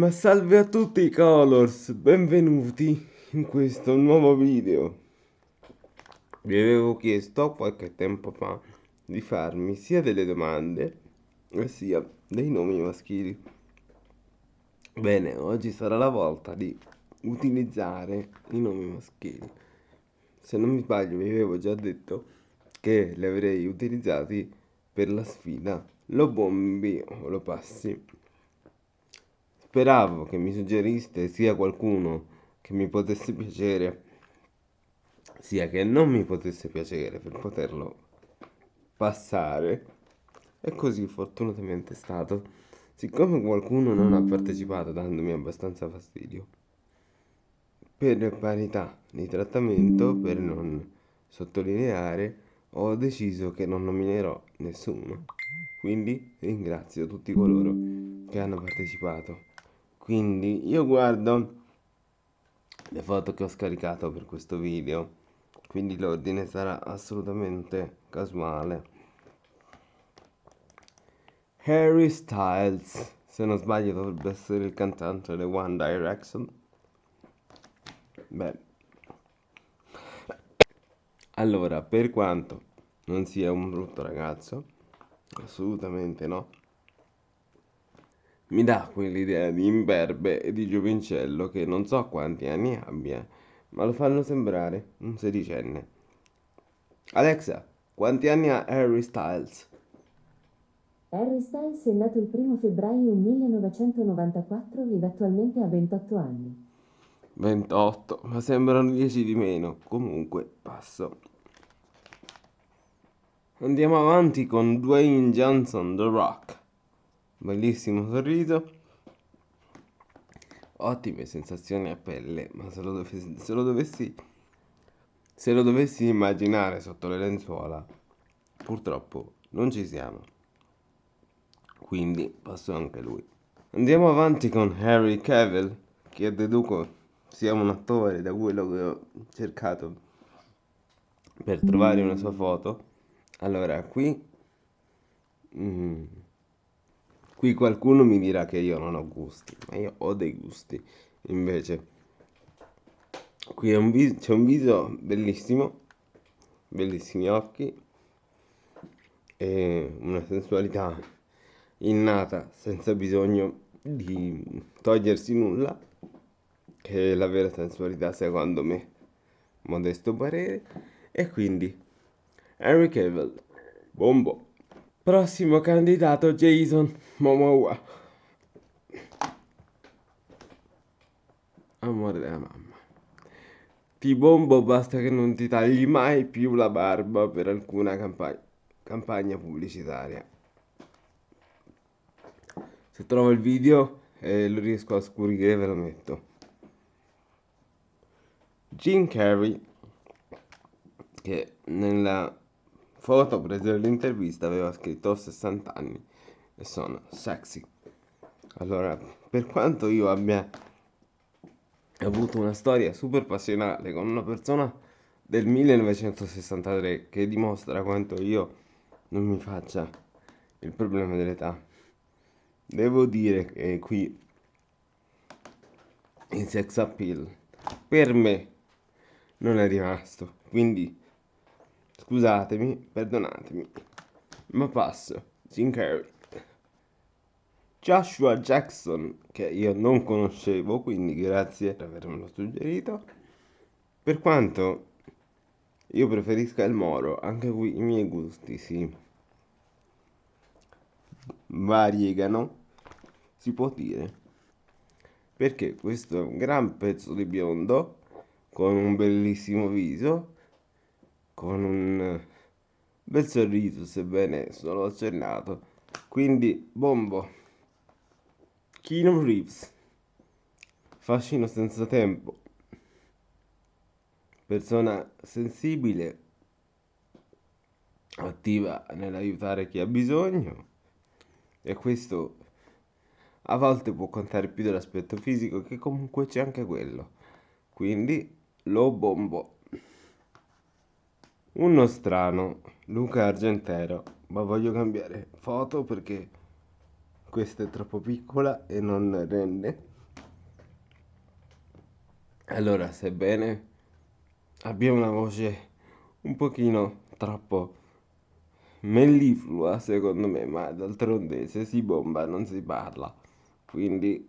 Ma salve a tutti i Colors, benvenuti in questo nuovo video. Vi avevo chiesto qualche tempo fa di farmi sia delle domande sia dei nomi maschili. Bene, oggi sarà la volta di utilizzare i nomi maschili. Se non mi sbaglio vi avevo già detto che li avrei utilizzati per la sfida lo bombi o lo passi. Speravo che mi suggeriste sia qualcuno che mi potesse piacere, sia che non mi potesse piacere per poterlo passare. E così fortunatamente è stato. Siccome qualcuno non ha partecipato dandomi abbastanza fastidio, per parità di trattamento, per non sottolineare, ho deciso che non nominerò nessuno. Quindi ringrazio tutti coloro che hanno partecipato. Quindi io guardo le foto che ho scaricato per questo video, quindi l'ordine sarà assolutamente casuale. Harry Styles, se non sbaglio dovrebbe essere il cantante delle One Direction. Beh, allora, per quanto non sia un brutto ragazzo, assolutamente no. Mi dà quell'idea di imberbe e di giovincello che non so quanti anni abbia, ma lo fanno sembrare un sedicenne. Alexa, quanti anni ha Harry Styles? Harry Styles è nato il 1 febbraio 1994 ed attualmente ha 28 anni. 28, ma sembrano 10 di meno. Comunque, passo. Andiamo avanti con Dwayne Johnson, The Rock. Bellissimo sorriso. Ottime sensazioni a pelle, ma se lo, dovessi, se lo dovessi se lo dovessi immaginare sotto le lenzuola, purtroppo non ci siamo. Quindi passo anche lui. Andiamo avanti con Harry Cavill, che deduco sia un attore da quello che ho cercato per trovare una sua foto allora, qui... Mm, qui qualcuno mi dirà che io non ho gusti, ma io ho dei gusti. Invece, qui c'è un, viso, bellissimo, bellissimi occhi e una sensualità innata senza bisogno di togliersi nulla, che è la vera sensualità secondo me, modesto parere, e quindi Henry Cavill. Bombo. Prossimo candidato Jason Momoa. Amore della mamma. Ti bombo basta che non ti tagli mai più la barba per alcuna campagna, campagna pubblicitaria. Se trovo il video e lo riesco a scurire ve lo metto. Jim Carrey che nella foto prese nell'intervista aveva scritto ho 60 anni e sono sexy. Allora, per quanto io abbia avuto una storia super passionale con una persona del 1963 che dimostra quanto io non mi faccia il problema dell'età, devo dire che qui in sex appeal per me non è rimasto. Quindi Scusatemi, perdonatemi, ma passo. Jim Carrey. Joshua Jackson, che io non conoscevo, quindi grazie per avermelo suggerito. Per quanto io preferisca il Moro, anche qui i miei gusti si variegano, si può dire. Perché questo è un gran pezzo di biondo con un bellissimo viso con un bel sorriso, sebbene solo accennato. Quindi, bombo. Keanu Reeves. Fascino senza tempo. Persona sensibile, attiva nell'aiutare chi ha bisogno. E questo a volte può contare più dell'aspetto fisico, che comunque c'è anche quello. Quindi lo bombo. Uno strano, Luca Argentero, ma voglio cambiare foto perché questa è troppo piccola e non rende. Allora, sebbene abbia una voce un pochino troppo melliflua, secondo me, ma d'altronde se si bomba non si parla. Quindi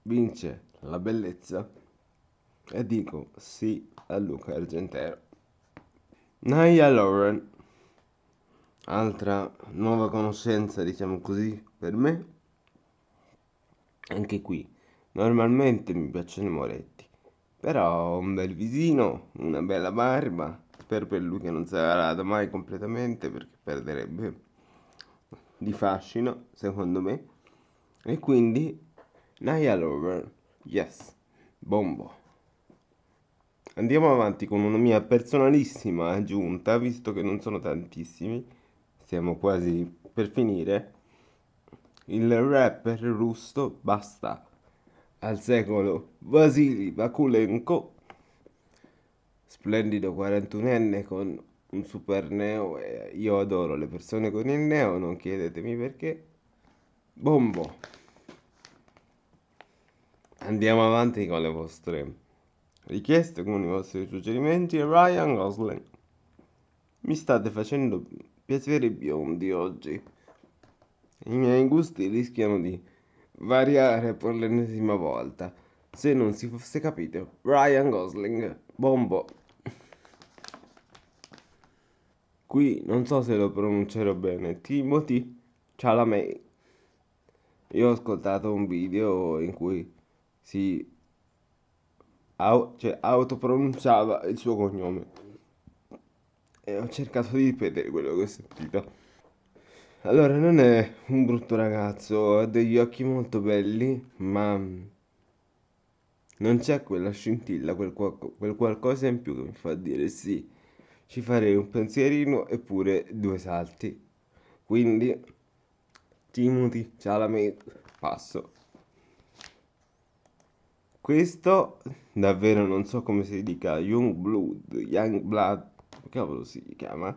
vince la bellezza e dico sì a Luca Argentero. Naya Lauren, altra nuova conoscenza, diciamo così, per me. Anche qui, normalmente mi piacciono i moretti, però un bel visino, una bella barba, spero per lui che non sarà mai completamente perché perderebbe di fascino, secondo me. E quindi Naya Lover, yes, bombo. Andiamo avanti con una mia personalissima aggiunta, visto che non sono tantissimi, siamo quasi per finire. Il rapper russo Basta al secolo Vasily Vakulenko, splendido 41enne con un super neo io adoro le persone con il neo, non chiedetemi perché. Bombo. Andiamo avanti con le vostre richieste, con i vostri suggerimenti. Ryan Gosling. Mi state facendo piacere i biondi oggi. I miei gusti rischiano di variare per l'ennesima volta. Se non si fosse capito, Ryan Gosling, bombo. Qui non so se lo pronuncerò bene. Timothy Chalamet. Io ho ascoltato un video in cui si au- cioè, autopronunciava il suo cognome e ho cercato di ripetere quello che ho sentito. Allora, non è un brutto ragazzo, ha degli occhi molto belli, ma non c'è quella scintilla, quel, qual- quel qualcosa in più che mi fa dire sì, ci farei un pensierino eppure due salti. Quindi, Timothy Chalamet, passo. Questo davvero non so come si dica, Young Blood, Young Blood, cavolo si chiama?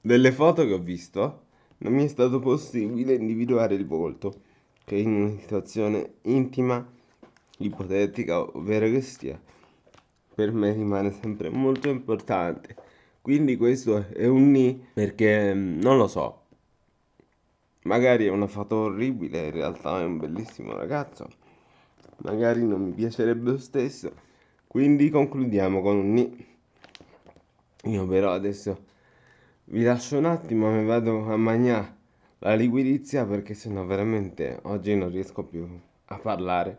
Delle foto che ho visto non mi è stato possibile individuare il volto, che in una situazione intima, ipotetica, ovvero che sia, per me rimane sempre molto importante. Quindi questo è un ni perché mm, non lo so. Magari è una foto orribile, in realtà è un bellissimo ragazzo. Magari non mi piacerebbe lo stesso. Quindi concludiamo con un ni. Io però adesso vi lascio un attimo, mi vado a mangiare la liquidizia perché sennò veramente oggi non riesco più a parlare.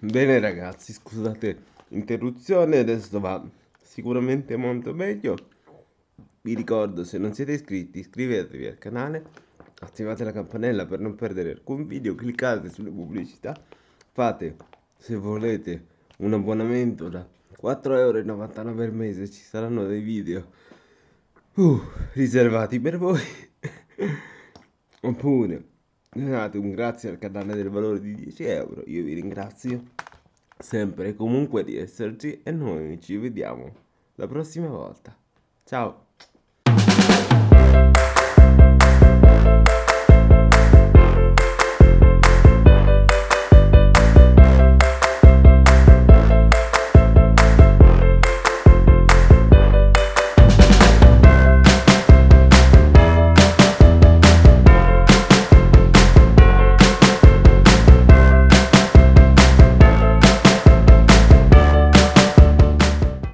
Bene ragazzi, scusate l'interruzione, adesso va sicuramente molto meglio. Vi ricordo, se non siete iscritti, iscrivetevi al canale, attivate la campanella per non perdere alcun video, cliccate sulle pubblicità, fate, se volete, un abbonamento da 4,99€ al mese, ci saranno dei video uh, riservati per voi. Oppure donate un grazie al canale del valore di 10 euro. Io vi ringrazio sempre e comunque di esserci e noi ci vediamo la prossima volta. Ciao!